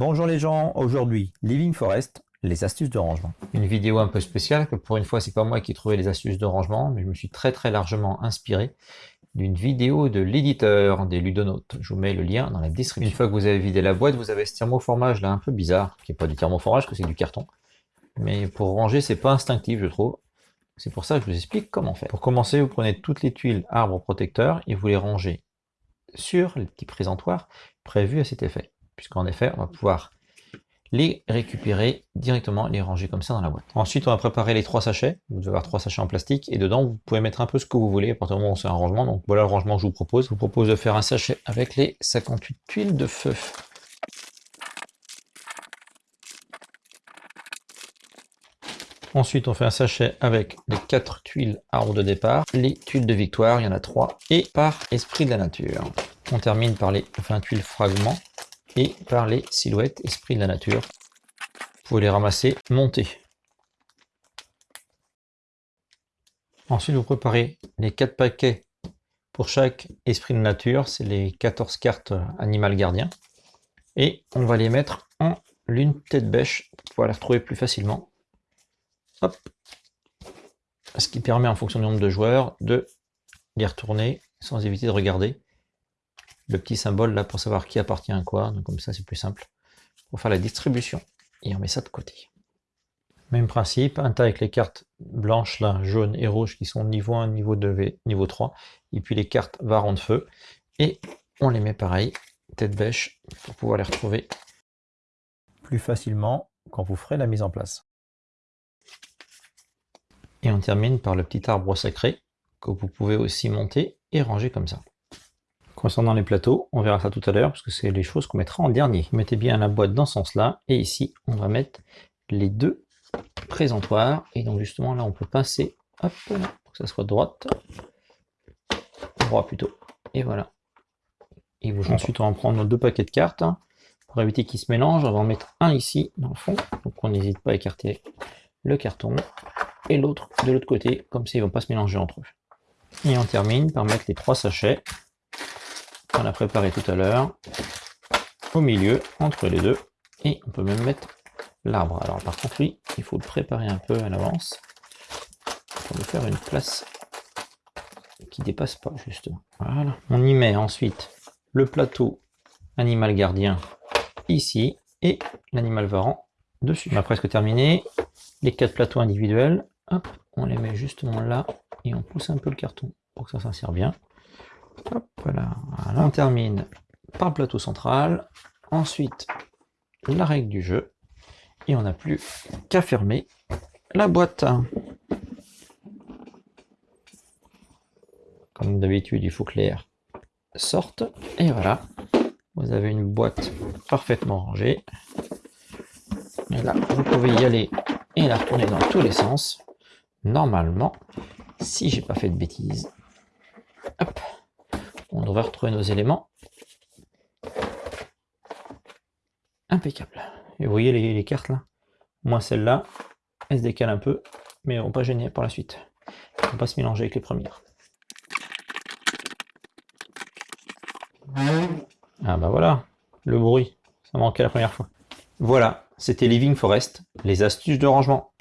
Bonjour les gens, aujourd'hui Living Forest, les astuces de rangement. Une vidéo un peu spéciale, que pour une fois c'est pas moi qui ai trouvé les astuces de rangement, mais je me suis très très largement inspiré d'une vidéo de l'éditeur des Ludonautes. Je vous mets le lien dans la description. Une fois que vous avez vidé la boîte, vous avez ce thermoformage là un peu bizarre, qui n'est pas du thermoformage, que c'est du carton. Mais pour ranger, c'est pas instinctif je trouve. C'est pour ça que je vous explique comment faire. Pour commencer, vous prenez toutes les tuiles arbres protecteurs et vous les rangez sur les petits présentoirs prévus à cet effet puisqu'en effet, on va pouvoir les récupérer directement, les ranger comme ça dans la boîte. Ensuite, on va préparer les trois sachets. Vous devez avoir trois sachets en plastique, et dedans, vous pouvez mettre un peu ce que vous voulez, à partir du moment où c'est un rangement. Donc voilà le rangement que je vous propose. Je vous propose de faire un sachet avec les 58 tuiles de feu. Ensuite, on fait un sachet avec les 4 tuiles arbres de départ, les tuiles de victoire, il y en a 3, et par esprit de la nature. On termine par les 20 tuiles fragments et par les silhouettes esprit de la nature. Vous pouvez les ramasser, monter. Ensuite, vous préparez les 4 paquets pour chaque esprit de nature, c'est les 14 cartes animal gardien. Et on va les mettre en lune tête bêche pour pouvoir les retrouver plus facilement. Hop. Ce qui permet en fonction du nombre de joueurs de les retourner sans éviter de regarder le petit symbole là pour savoir qui appartient à quoi. Donc comme ça c'est plus simple pour faire la distribution. Et on met ça de côté. Même principe, un tas avec les cartes blanches là, jaunes et rouges qui sont niveau 1, niveau 2, niveau 3. Et puis les cartes varons de feu. Et on les met pareil, tête bêche, pour pouvoir les retrouver plus facilement quand vous ferez la mise en place. Et on termine par le petit arbre sacré que vous pouvez aussi monter et ranger comme ça. Concernant les plateaux, on verra ça tout à l'heure, parce que c'est les choses qu'on mettra en dernier. Mettez bien la boîte dans ce sens-là, et ici, on va mettre les deux présentoirs. Et donc justement, là, on peut pincer, hop, pour que ça soit droite. Droit plutôt. Et voilà. Et vous, ensuite, on va prendre nos deux paquets de cartes. Pour éviter qu'ils se mélangent, on va en mettre un ici, dans le fond. Donc on n'hésite pas à écarter le carton. Et l'autre de l'autre côté, comme ça, ils ne vont pas se mélanger entre eux. Et on termine par mettre les trois sachets on a préparé tout à l'heure, au milieu, entre les deux, et on peut même mettre l'arbre. Alors par contre, oui, il faut le préparer un peu à l'avance, pour lui faire une place qui dépasse pas, justement. Voilà. On y met ensuite le plateau animal gardien ici, et l'animal varan dessus. On a presque terminé. Les quatre plateaux individuels, hop, on les met justement là, et on pousse un peu le carton pour que ça s'insère bien voilà. On termine par le plateau central. Ensuite, la règle du jeu. Et on n'a plus qu'à fermer la boîte. Comme d'habitude, il faut que l'air sorte. Et voilà, vous avez une boîte parfaitement rangée. Et là, vous pouvez y aller et la retourner dans tous les sens. Normalement, si j'ai pas fait de bêtises. On devrait retrouver nos éléments. Impeccable. Et vous voyez les, cartes là? Moi celle-là, elle se décale un peu, mais on pas gêner par la suite. On va pas se mélanger avec les premières. Ah bah voilà, le bruit, ça manquait la première fois. Voilà, c'était Living Forest, les astuces de rangement.